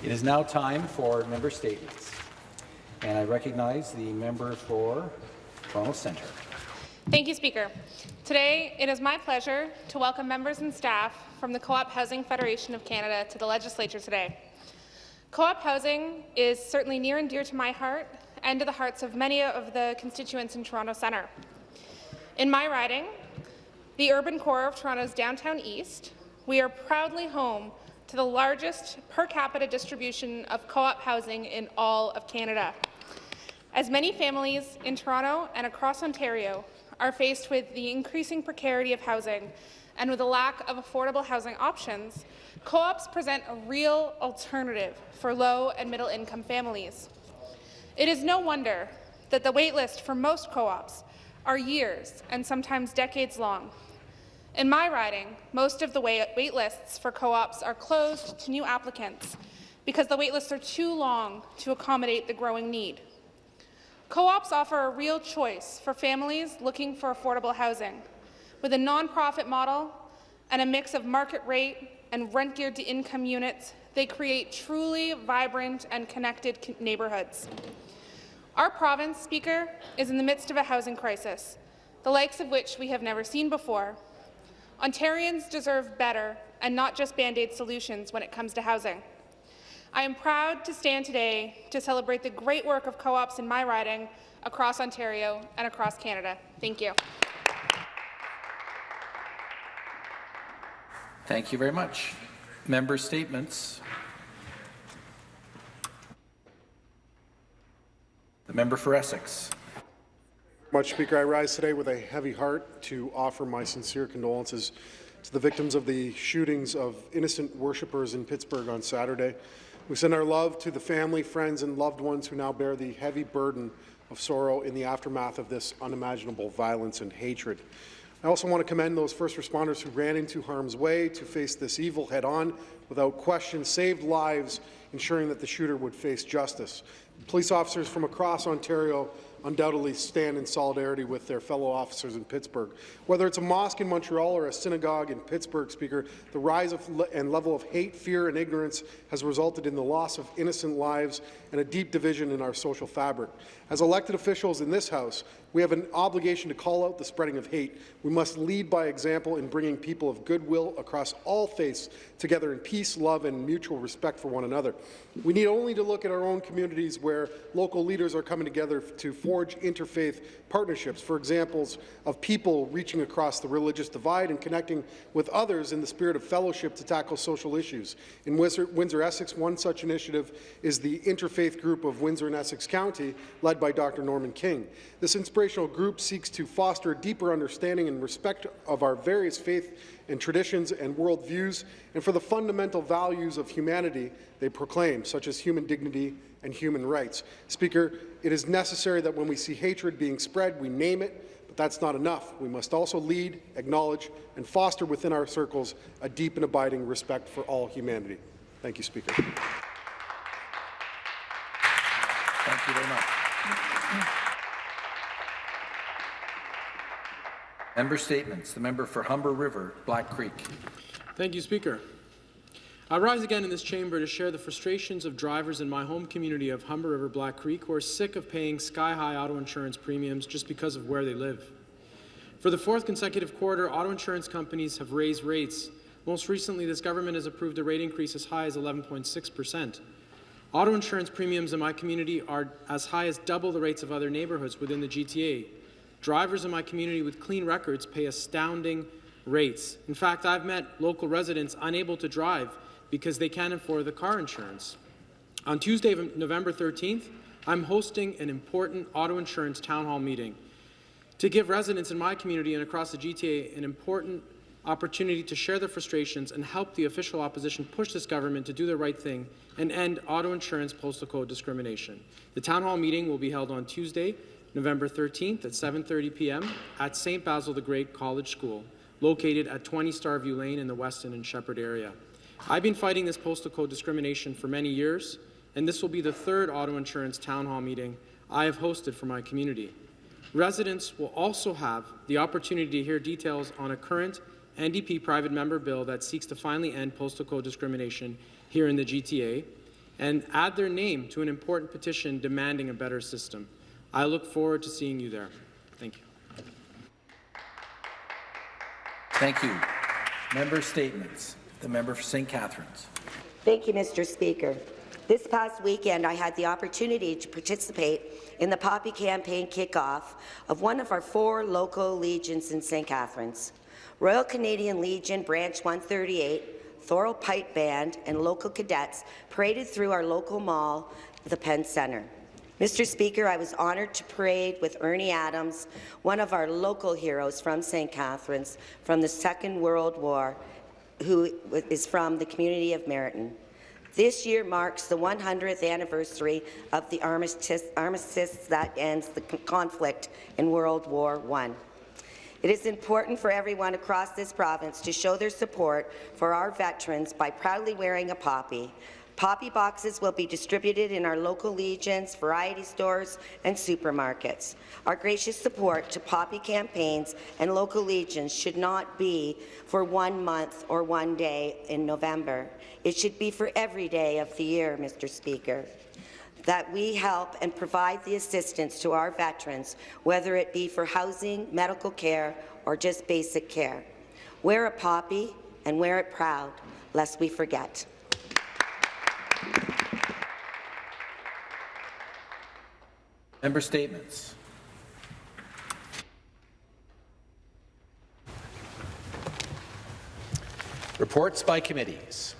It is now time for member statements. And I recognize the member for Toronto Centre. Thank you, Speaker. Today, it is my pleasure to welcome members and staff from the Co-op Housing Federation of Canada to the Legislature today. Co-op housing is certainly near and dear to my heart and to the hearts of many of the constituents in Toronto Centre. In my riding, the urban core of Toronto's downtown east, we are proudly home to the largest per capita distribution of co-op housing in all of Canada. As many families in Toronto and across Ontario are faced with the increasing precarity of housing and with a lack of affordable housing options, co-ops present a real alternative for low and middle income families. It is no wonder that the waitlist for most co-ops are years and sometimes decades long. In my riding, most of the wait, lists for co-ops are closed to new applicants because the wait lists are too long to accommodate the growing need. Co-ops offer a real choice for families looking for affordable housing. With a nonprofit model and a mix of market rate and rent-geared to income units, they create truly vibrant and connected neighbourhoods. Our province, Speaker, is in the midst of a housing crisis, the likes of which we have never seen before, Ontarians deserve better and not just Band-Aid solutions when it comes to housing. I am proud to stand today to celebrate the great work of co-ops in my riding across Ontario and across Canada. Thank you. Thank you very much. Member statements. The member for Essex. Much, Speaker. I rise today with a heavy heart to offer my sincere condolences to the victims of the shootings of innocent worshippers in Pittsburgh on Saturday. We send our love to the family, friends, and loved ones who now bear the heavy burden of sorrow in the aftermath of this unimaginable violence and hatred. I also want to commend those first responders who ran into harm's way to face this evil head-on without question, saved lives, ensuring that the shooter would face justice. Police officers from across Ontario undoubtedly stand in solidarity with their fellow officers in Pittsburgh. Whether it's a mosque in Montreal or a synagogue in Pittsburgh, Speaker, the rise le and level of hate, fear and ignorance has resulted in the loss of innocent lives and a deep division in our social fabric. As elected officials in this House, we have an obligation to call out the spreading of hate. We must lead by example in bringing people of goodwill across all faiths together in peace, love, and mutual respect for one another. We need only to look at our own communities where local leaders are coming together to forge interfaith partnerships, for examples of people reaching across the religious divide and connecting with others in the spirit of fellowship to tackle social issues. In Windsor, Essex, one such initiative is the Interfaith Group of Windsor and Essex County, led by Dr. Norman King. This inspirational group seeks to foster a deeper understanding and respect of our various faith and traditions and worldviews, and for the fundamental values of humanity they proclaim, such as human dignity and human rights. Speaker, it is necessary that when we see hatred being spread, we name it, but that's not enough. We must also lead, acknowledge, and foster within our circles a deep and abiding respect for all humanity. Thank you, Speaker. Thank you very much. Member statements. The member for Humber River, Black Creek. Thank you, Speaker. I rise again in this chamber to share the frustrations of drivers in my home community of Humber River Black Creek who are sick of paying sky-high auto insurance premiums just because of where they live. For the fourth consecutive quarter, auto insurance companies have raised rates. Most recently, this government has approved a rate increase as high as 11.6 percent. Auto insurance premiums in my community are as high as double the rates of other neighbourhoods within the GTA, Drivers in my community with clean records pay astounding rates. In fact, I've met local residents unable to drive because they can't afford the car insurance. On Tuesday, November 13th, I'm hosting an important auto insurance town hall meeting to give residents in my community and across the GTA an important opportunity to share their frustrations and help the official opposition push this government to do the right thing and end auto insurance postal code discrimination. The town hall meeting will be held on Tuesday, November 13th at 7.30 p.m. at St. Basil the Great College School, located at 20 Starview Lane in the Weston and Sheppard area. I've been fighting this postal code discrimination for many years, and this will be the third auto insurance town hall meeting I have hosted for my community. Residents will also have the opportunity to hear details on a current NDP private member bill that seeks to finally end postal code discrimination here in the GTA, and add their name to an important petition demanding a better system. I look forward to seeing you there. Thank you. Thank you. Member statements. The member for St. Catharines. Thank you, Mr. Speaker. This past weekend, I had the opportunity to participate in the Poppy campaign kickoff of one of our four local legions in St. Catharines. Royal Canadian Legion Branch 138, Thorold Pipe Band, and local cadets paraded through our local mall, the Pen Centre. Mr. Speaker, I was honoured to parade with Ernie Adams, one of our local heroes from St. Catharines from the Second World War, who is from the community of Merritton. This year marks the 100th anniversary of the armistice, armistice that ends the conflict in World War I. It is important for everyone across this province to show their support for our veterans by proudly wearing a poppy. Poppy boxes will be distributed in our local legions, variety stores, and supermarkets. Our gracious support to poppy campaigns and local legions should not be for one month or one day in November. It should be for every day of the year, Mr. Speaker that we help and provide the assistance to our veterans, whether it be for housing, medical care, or just basic care. Wear a poppy and wear it proud, lest we forget. Member statements. Reports by committees.